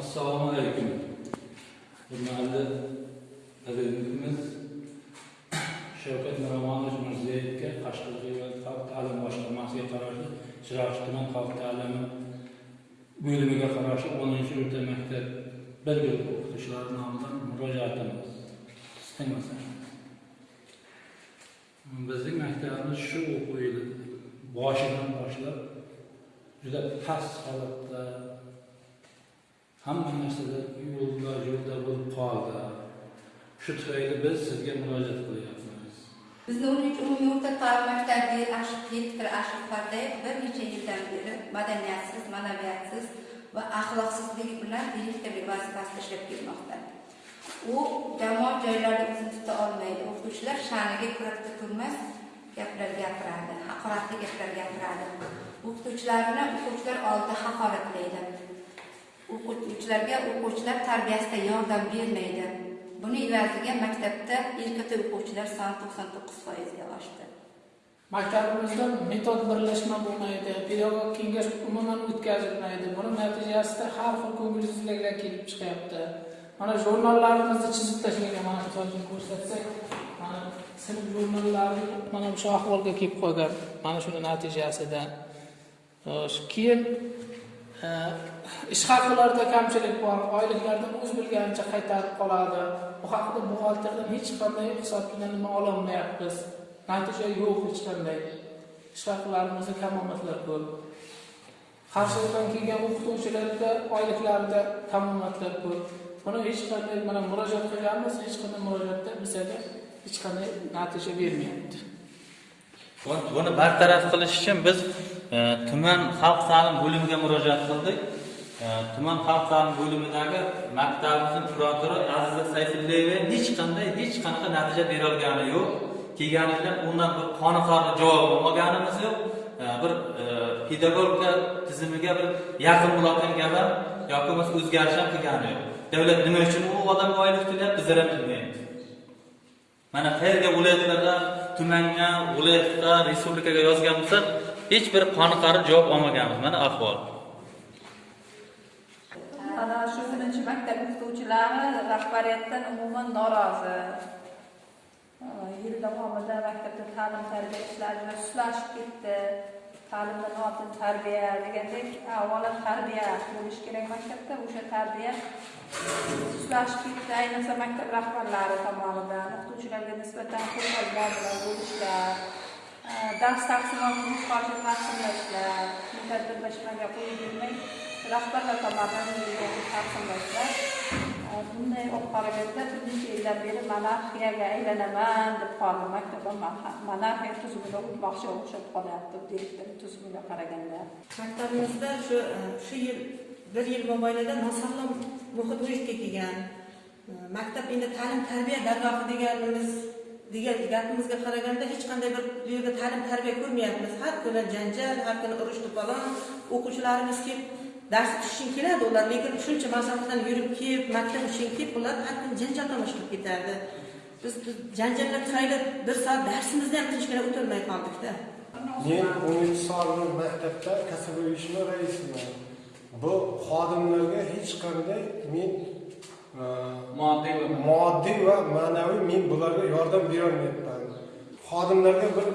Assalomu alaykum. Hurmatli prezidentimiz Shavkat Miromonovich Mirzayevga Qashqadaryo xalq ta'limi boshqarmasiga qarashli Chiroqchi tuman xalq ta'limi bo'limiga qarashli 10 o'rta maktab bir guruh o'qituvchilari nomidan murojaatimiz. Istinmasin. Bizning maktabimiz shu o'quv yili boshidan boshlab juda past holatda hamma narsada yo'lda yo'lda bo'lib qoldi shu tufayli biz sizga murojaat qilyapmiz Bizni 13 umumiy o'rta ta'lim maktabi Ashif direktor Ashif Pardayev bir necha yildan beri madaniyatsiz, ma'naviyatsiz va axloqsizlik bilan direktor vazifasida ishlab kelmoqda. U jamoat joylarida o'zini tuta olmaydi. O'qituvchilar sha'niga ko'ra turmas gaplar gapiradi, haqoratli gaplar gapiradi. O'qituvchilarni o'quvchilar oldida haqoratlaydi. O'quvchilarga o'quvchilar tarbiyasida yordam bermaydi. Buni evaziga maktabda erkata o'quvchilar soni 99% foizga oshdi. Maktabimizda metod birlashma bo'lmaydi, pedagog kengash umuman o'tkazilmaydi. Buni natijasida har xil ko'ngilsizliklar kelib chiqyapti. Mana jurnallarimizni chizib tashlagan, mana misol uchun ko'rsatsak, mana sinf jurnallari mana shu ahvolga kelib qolgan. Mana shuni natijasida keyin Э, ish haqilarida kamchilik bor, oyliklardan o'z bilganicha qaytarib qoladi. Bu haqida buxgalterdan hech qanday hisobchidan nima ololmayapmiz. Natija yo'q hech qanday. Ish haqlarimizda kamomatlar ko'p. Qarshilikdan kelgan o'qituvchilarda oyliklarida kamomatlar ko'p. Buni hech qanday mana murojaat qilganmiz, hech qanday murojaatda bizga hech qanday natija bermayapti. Buni bartaraf qilish uchun biz Э, tuman xalq ta'lim bo'limiga murojaat qildik. Э, tuman xalq ta'lim bo'limidagi maktabimizni kuratori Aziza Sayfullayeva hech qanday hech qanaqa natija bera olgani yo'q. kelganimizda undan bir qoniqarli javob olmaganimiz yo'q. Э, bir pedagogika tizimiga bir yaqin bo'ladigan gap ham yoki bo'lmasa o'zgarish ham qilgani yo'q. Davlat nima uchun u odamga oylik to'layapti, bizlar ham bilmaymiz. Mana qayerga viloyatlardan tumanga, viloyatga, respublikaga yozgan bo'lsak, hech bir qoniqarli javob olmaganmiz. Mana ahvol. Ana shu birinchi maktab o'qituvchilari rahbariyatdan umuman norozi. Yil davomida maktabda ta'lim tarbiya ishlari sustlashib ketdi. Ta'limdan oldin tarbiya degandek, avvalo tarbiya bo'lishi kerak maktabda, o'sha tarbiya sustlashib ketdi, ayniqsa maktab rahbarlari tomonidan o'qituvchilarga nisbatan qo'pol muomala bo'lishlar, dars taqsimotini qo'shib taqsimlashlar, tadbirlashmaga qo'yib bermay rahbarlar tomonidan taqsimlashlar. Bunday olib qaraganda bir necha yildan beri monarxiyaga aylanaman deb qoldi maktabim monarxiya tuzumida o'tmoqchi o'xshab qolyapti direktor tuzumiga qaraganda. maktabimizda shu shu yil bir yil mobaynida nosog'lom muhit vujudga kelgan maktab endi ta'lim tarbiya dargohi deganimiz degan gapimizga qaraganda hech qanday bir bu yerda ta'lim tarbiya ko'rmayapmiz. Har kuni janjal har kuni urush to'polon o'quvchilarimiz kelib dars tushishing keladi ular lekin shuncha masofadan yurib kelib maktab uchun kelib ular har kuni janjal tomosha qilib ketardi. Biz janjallar tufayli bir soat darsimizni ham tinchgina o'tolmay qoldikda Men 13 soatlik maktabda kasaba uyushma raisiman. Bu xodimlarga hech qanday men moddiy va moddiy va ma'naviy men bularga yordam berolmayapman. Xodimlarga bir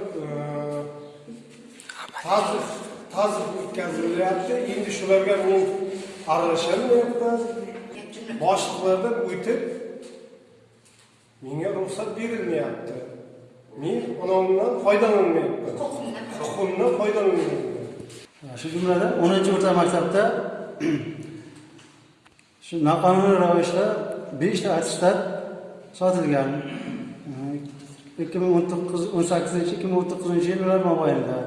tazif tazif o'tkazilyapti. Endi shularga men aralasholmayapman. Boshliqlardan o'tib menga ruxsat berilmayapti. Men onamdan foydalanmayapman. Huquqimdan foydalanmayapman. shu jumladan 10 o'rta maktabda shu noqonuniy ravishda 5 ta attestat sotilgan. 2018-2019 yillar mobaynida.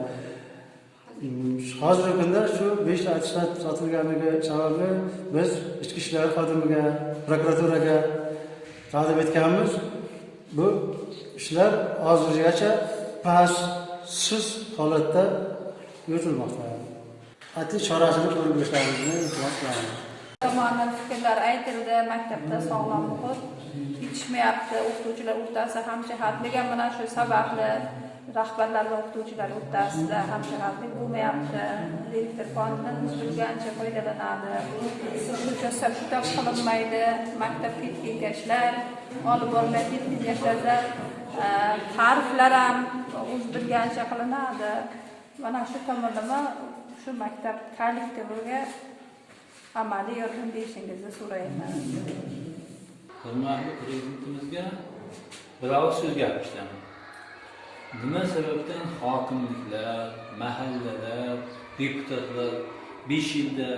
Hozirgi kunda shu 5 ta attestat sotilganligi sababli biz ichki ishlar xodimiga prokuraturaga taqdim etganmiz. Bu ishlar hozirgacha pastsiz holatda yuritilmoqda. Qat'iy chorasini ko'rib berishlaringizni iltimos qilamiz tomonidan fikrlar aytildi maktabda sog'lom muhit yetishmayapti o'qituvchilar o'rtasida hamjihatlik ham mana shu sababli rahbarlar va o'qituvchilar o'rtasida hamjihatlik bo'lmayapti. Direktor fondidan bilgancha foydalanadi. Kitob qilinmaydi. Maktabga kengashlar olib boriladi kengashlarda e, ta'riflar ham o'z bilgancha qilinadi. Mana shu tomonlama shu maktab kollektiviga amaliy yordam berishingizni so'rayman hurmatli prezidentimizga bir og'iz so'z gapirishdaman nima sababdan hokimliklar mahallalar deputatlar besh yilda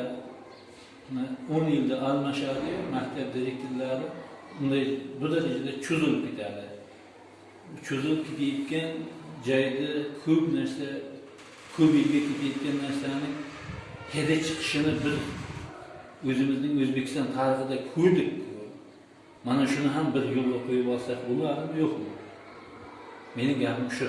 o'n yilda almashadiyu maktab direktorlari unday bu darajada cho'zilib ketadi. Cho'zilib ketayotgan joyda ko'p narsa ko'p yilga ketayotgan narsani hidi chiqishini bir o'zimizning o'zbekiston tarixida ko'rdik. Mana shuni ham bir yo'lga qo'yib olsak bo'ladimi yo'qmi? Meni gapim shu.